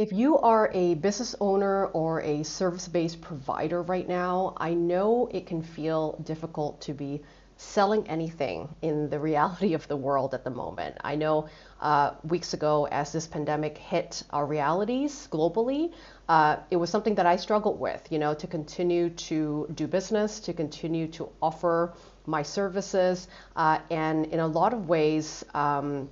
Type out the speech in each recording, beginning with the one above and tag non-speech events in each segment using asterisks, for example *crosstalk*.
If you are a business owner or a service based provider right now, I know it can feel difficult to be selling anything in the *laughs* reality of the world at the moment. I know uh, weeks ago, as this pandemic hit our realities globally, uh, it was something that I struggled with, you know, to continue to do business, to continue to offer my services, uh, and in a lot of ways, um,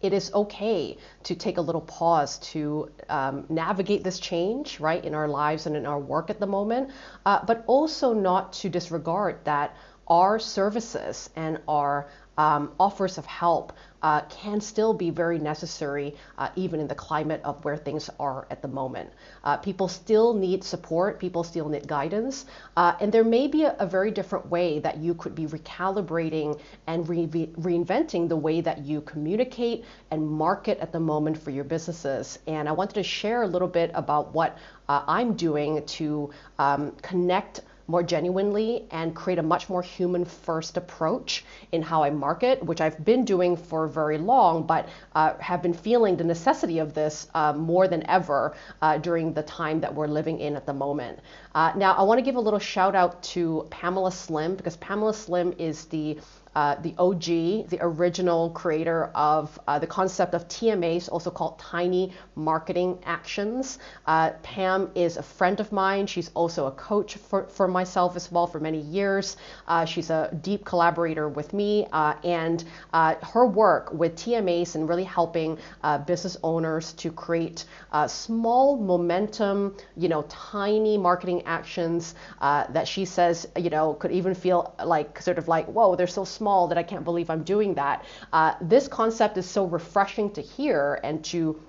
it is okay to take a little pause to um, navigate this change, right, in our lives and in our work at the moment, uh, but also not to disregard that our services and our um, offers of help uh, can still be very necessary uh, even in the climate of where things are at the moment. Uh, people still need support, people still need guidance, uh, and there may be a, a, very different way that you could be recalibrating and re- reinventing the way that you communicate and market at the moment for your businesses. And I wanted to share a little bit about what uh, I'm doing to um, connect more genuinely and create a much more human first approach in how I market, which I've been doing for very long, but uh, have been feeling the necessity of this uh, more than ever uh, during the time that we're living in at the moment. Uh, now, I want to give a little shout out to Pamela Slim because Pamela Slim is the uh, the OG, the original creator of uh, the concept of TMAs, also called Tiny Marketing Actions. Uh, Pam is a friend of mine. She's also a coach for, for myself as well for many years. Uh, she's a deep collaborator with me, uh, and her work with TMAs and really helping business owners to create small momentum, you know, tiny marketing actions that she says, you know, could even feel like sort of like, whoa, they're so small small that I can't believe I'm doing that. Uh, this concept is so refreshing to hear and to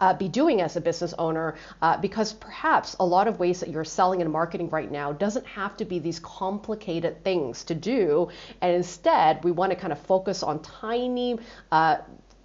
uh, be doing as a business owner uh, because perhaps a lot of ways that you're selling and marketing right now doesn't have to be these complicated things to do and instead we want to kind of focus on tiny uh,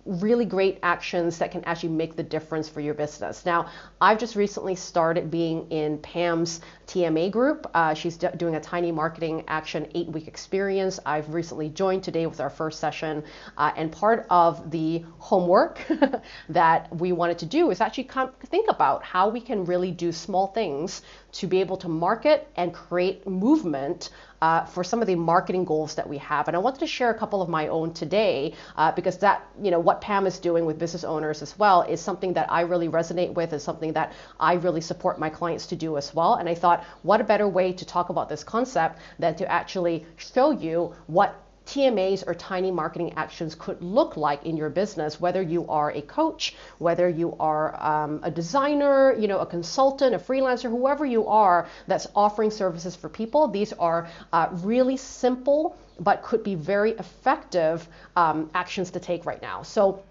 really great actions that can actually make the difference for your business. Now, I've just recently started being in Pam's TMA group. Uh, she's d- doing a tiny marketing action eight week experience. I've recently joined today with our first session. Uh, and part of the homework *laughs* that we wanted to do is actually think about how we can really do small things to be able to market and create movement uh, for some of the marketing goals that we have. And I wanted to share a couple of my own today uh, because that, you know, what Pam is doing with business owners as well is something that I really resonate with, is something that I really support my clients to do as well. And I thought, what a better way to talk about this concept than to actually show you what TMAs or tiny marketing actions could look like in your business, whether you are a coach, whether you are um, a designer, you know, a consultant, a freelancer, whoever you are that's offering services for people. These are uh, really simple but could be very effective um, actions to take right now. So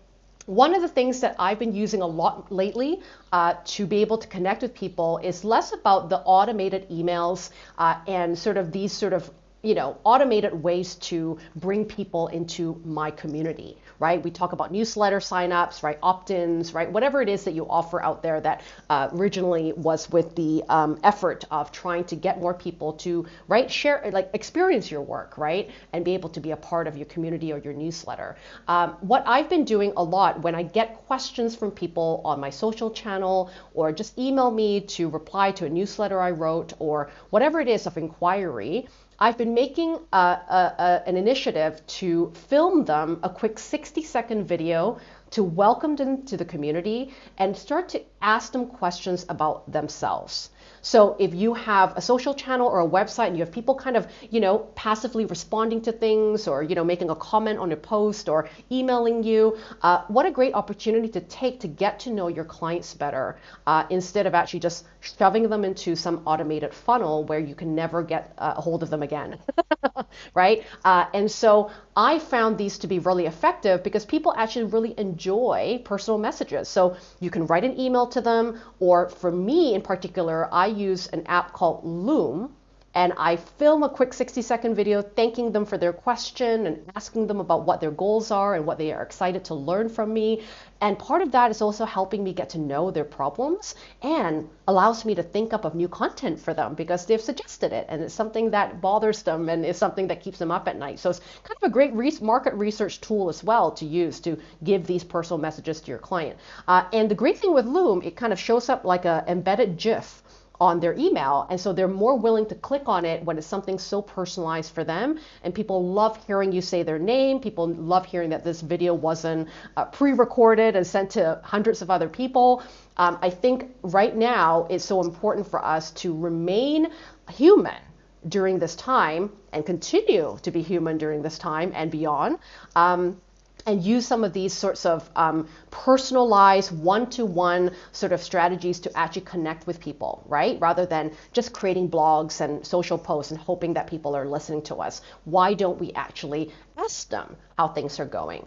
one of the things that I've been using a lot lately uh, to be able to connect with people is less about the automated emails uh, and sort of these sort of you know, automated ways to bring people into my community, right? We talk about newsletter signups, right? Opt-ins, right? Whatever it is that you offer out there that uh, originally was with the um, effort of trying to get more people to, right, share, like experience your work, right? And be able to be a part of your community or your newsletter. Um, what I've been doing a lot when I get questions from people on my social channel or just email me to reply to a newsletter I wrote or whatever it is of inquiry, I've been making a, a, a, an initiative to film them a quick 60 second video to welcome them to the community and start to ask them questions about themselves. So if you have a social channel or a website and you have people kind of, you know, passively responding to things or, you know, making a comment on a post or emailing you, uh, what a great opportunity to take to get to know your clients better uh, instead of actually just shoving them into some automated funnel where you can never get uh, a hold of them again, *laughs* right? Uh, and so I found these to be really effective because people actually really enjoy personal messages. So you can write an email to them, or for me in particular, I use an app called Loom. And I film a quick 60 second video thanking them for their question and asking them about what their goals are and what they are excited to learn from me. And part of that is also helping me get to know their problems and allows me to think up of new content for them because they've suggested it and it's something that bothers them and is something that keeps them up at night. So it's kind of a great re- market research tool as well to use to give these personal messages to your client. Uh, and the great thing with Loom, it kind of shows up like an embedded GIF on their email. And so they're more willing to click on it when it's something so personalized for them. And people love hearing you say their name. People love hearing that this video wasn't uh, pre recorded and sent to hundreds of other people. Um, I think right now it's so important for us to remain human during this time and continue to be human during this time and beyond. Um, and use some of these sorts of um, personalized one-to-one sort of strategies to actually connect with people, right? Rather than just creating blogs and social posts and hoping that people are listening to us. Why don't we actually ask them how things are going?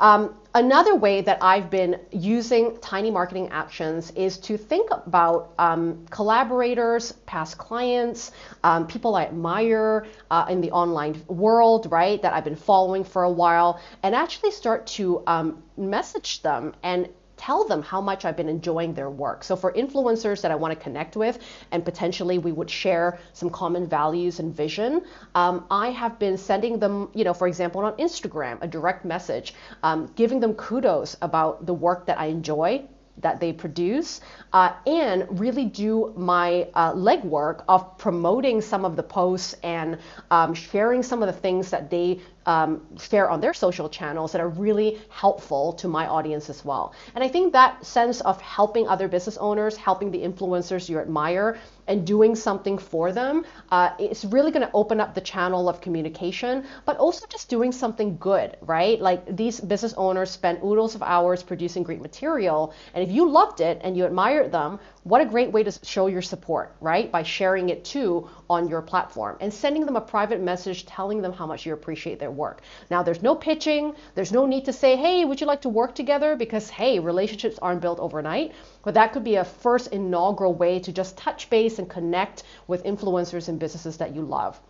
Um, another way that I've been using tiny marketing actions is to think about um, collaborators, past clients, um, people I admire uh, in the online world, right, that I've been following for a while, and actually start to um, message them and tell them how much I've been enjoying their work. So for influencers that I want to connect with and potentially we would share some common values and vision, um, I have been sending them, you know, for example, on Instagram, a direct message, um, giving them kudos about the work that I enjoy that they produce uh, and really do my uh, legwork of promoting some of the posts and um, sharing some of the things that they um, share on their social channels that are really helpful to my audience as well. And I think that sense of helping other business owners, helping the influencers you admire, and doing something for them uh, is really going to open up the channel of communication, but also just doing something good, right? Like these business owners spend oodles of hours producing great material, and if you loved it and you admired them, what a great way to show your support, right? By sharing it too on your platform and sending them a private message telling them how much you appreciate their work. Now, there's no pitching, there's no need to say, hey, would you like to work together? Because, hey, relationships aren't built overnight. But that could be a first inaugural way to just touch base and connect with influencers and businesses that you love.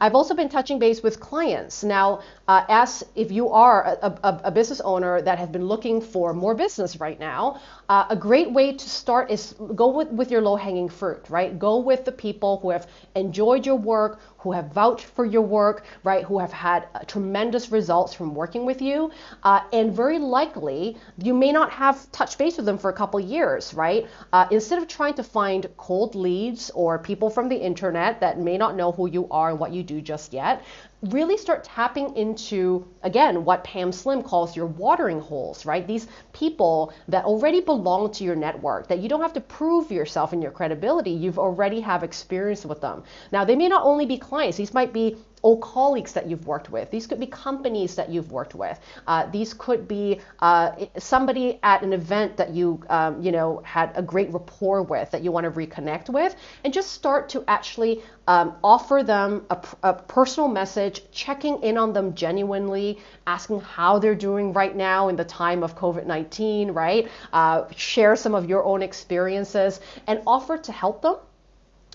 I've also been touching base with clients. Now, uh, as if you are a, a, a, business owner that has been looking for more business right now, uh, a great way to start is go with, with your low hanging fruit, right? Go with the people who have enjoyed your work, who have vouched for your work, right? Who have had uh, tremendous results from working with you. Uh, and very likely, you may not have touched base with them for a couple years, right? Uh, instead of trying to find cold leads or people from the internet that may not know who you are and what you do just yet, really start tapping into, again, what Pam Slim calls your watering holes, right? These people that already belong to your network, that you don't have to prove yourself and your credibility. You've already have experience with them. Now, they may not only be clients, these might be old colleagues that you've worked with. These could be companies that you've worked with. Uh, these could be uh, somebody at an event that you, um, you know, had a great rapport with that you want to reconnect with, and just start to actually um, offer them a, a, personal message, checking in on them genuinely, asking how they're doing right now in the time of COVID-19, right? Uh, share some of your own experiences and offer to help them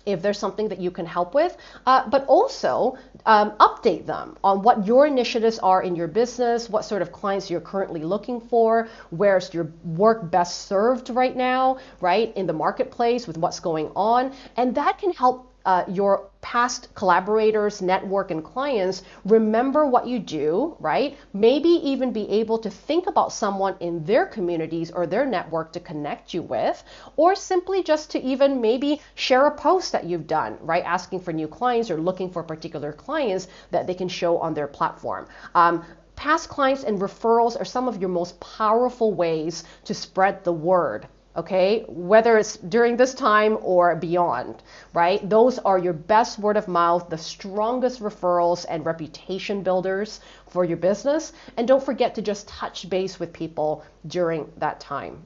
if there's something that you can help with, uh, but also um, update them on what your initiatives are in your business, what sort of clients you're currently looking for, where's your work best served right now, right, in the marketplace with what's going on. And that can help uh, your past collaborators, network, and clients remember what you do, right? Maybe even be able to think about someone in their communities or their network to connect you with, or simply just to even maybe share a post that you've done, right? Asking for new clients or looking for particular clients that they can show on their platform. Um, past clients and referrals are some of your most powerful ways to spread the word okay? Whether it's during this time or beyond, right? Those are your best word of mouth, the strongest referrals and reputation builders for your business. And don't forget to just touch base with people during that time.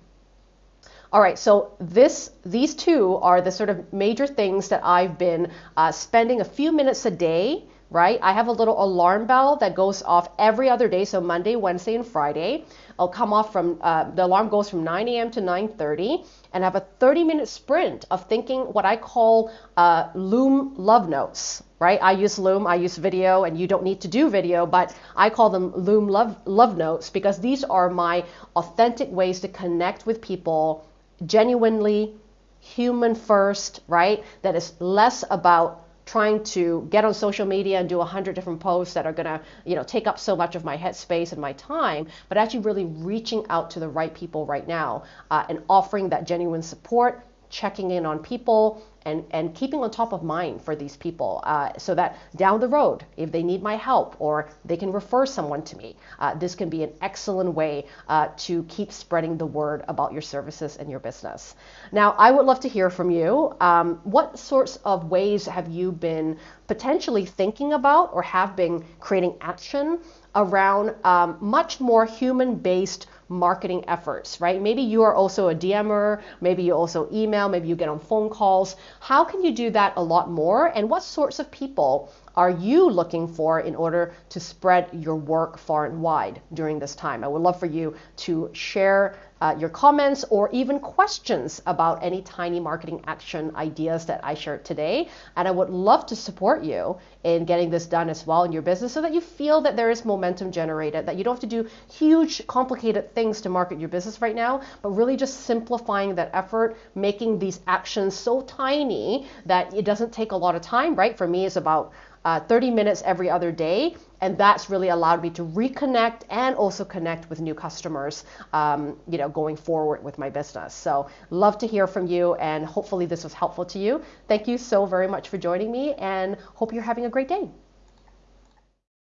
All right, so this, these two are the sort of major things that I've been uh, spending a few minutes a day right? I have a little alarm bell that goes off every other day, so Monday, Wednesday, and Friday. I'll come off from uh, the alarm goes from 9 a.m. to 9:30, and I have a 30-minute sprint of thinking what I call uh, Loom love notes. Right? I use Loom, I use video, and you don't need to do video, but I call them Loom love love notes because these are my authentic ways to connect with people genuinely, human first, right? That is less about trying to get on social media and do a hundred different posts that are gonna, you know, take up so much of my headspace and my time, but actually really reaching out to the right people right now uh, and offering that genuine support, checking in on people, and, and keeping on top of mind for these people uh, so that down the road, if they need my help or they can refer someone to me, uh, this can be an excellent way uh, to keep spreading the word about your services and your business. Now, I would love to hear from you. Um, what sorts of ways have you been potentially thinking about or have been creating action around um, much more human based? Marketing efforts, right? Maybe you are also a DMer, maybe you also email, maybe you get on phone calls. How can you do that a lot more? And what sorts of people are you looking for in order to spread your work far and wide during this time? I would love for you to share uh, your comments or even questions about any tiny marketing action ideas that I shared today. And I would love to support you in getting this done as well in your business so that you feel that there is momentum generated, that you don't have to do huge, complicated things to market your business right now, but really just simplifying that effort, making these actions so tiny that it doesn't take a lot of time, right? For me, it's about uh, 30 minutes every other day. And that's really allowed me to reconnect and also connect with new customers, um, you know, going forward with my business. So love to hear from you and hopefully this was helpful to you. Thank you so very much for joining me and hope you're having a great day.